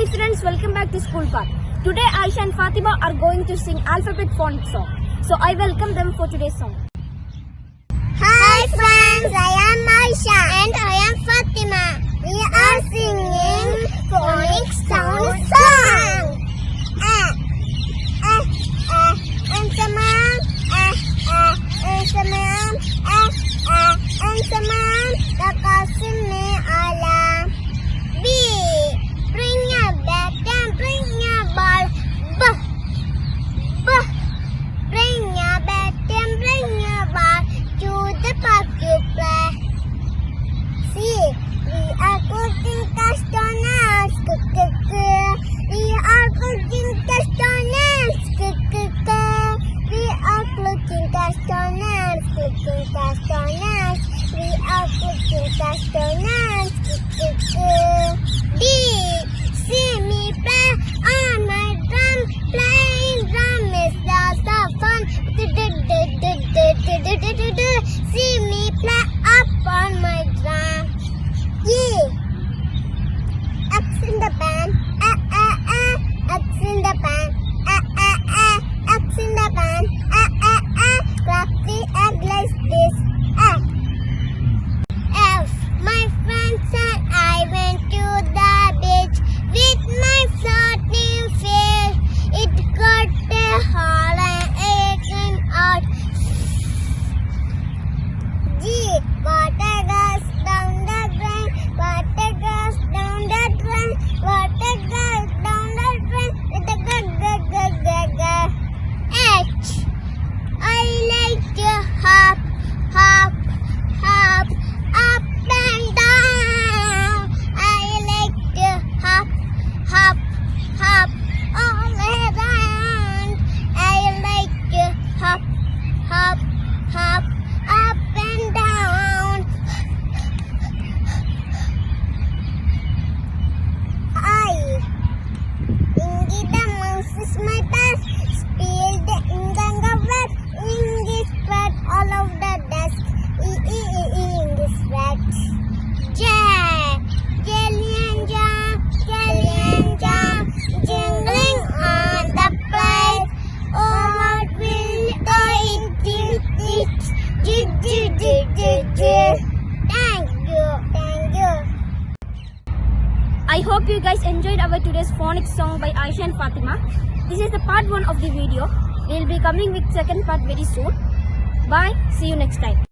Hi friends, welcome back to School Park. Today Aisha and Fatima are going to sing alphabet font song. So I welcome them for today's song. Hi friends, I am Aisha and I am X in the band. Ah, ah, ah. X in the band. Ah, ah, ah. X in the band. Ah, ah, ah. Clap the egg like this. Ah. F. My friends and I went to the beach with my floating fish. It got a hole and it came out. G. hope you guys enjoyed our today's phonics song by Aisha and Fatima. This is the part 1 of the video. We will be coming with second part very soon. Bye. See you next time.